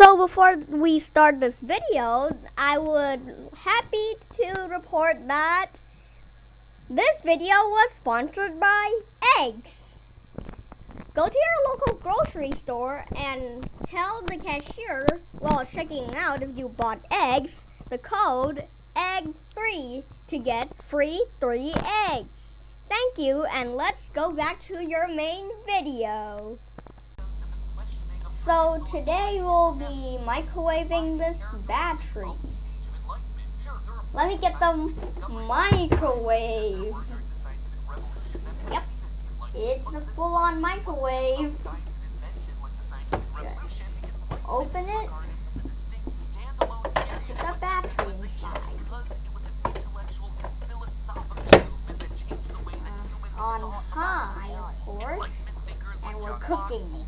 So before we start this video, I would happy to report that this video was sponsored by eggs. Go to your local grocery store and tell the cashier while checking out if you bought eggs, the code EGG3 to get free 3 eggs. Thank you and let's go back to your main video. So today we'll be microwaving this battery. Let me get the microwave. Yep, it's a full-on microwave. Just open it. Put the battery inside. Uh, on high, of course. And we're cooking meat.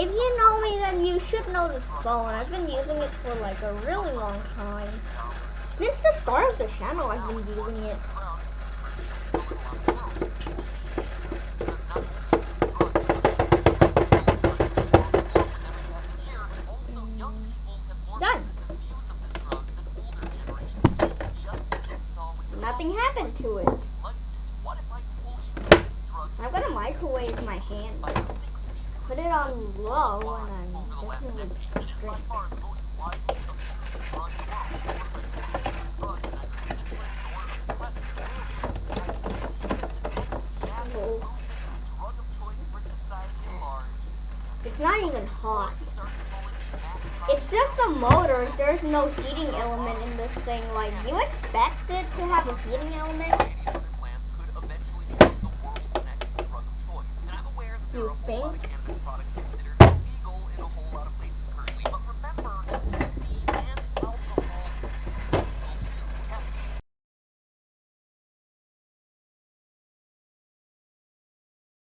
If you know me, then you should know this phone. I've been using it for like a really long time. Since the start of the channel, I've been using it. Mm. Done. Nothing happened to it. I'm gonna microwave my hand put it on low and I'm definitely. It's not even hot. It's just the motors. There's no heating element in this thing. Like, you expect it to have a heating element?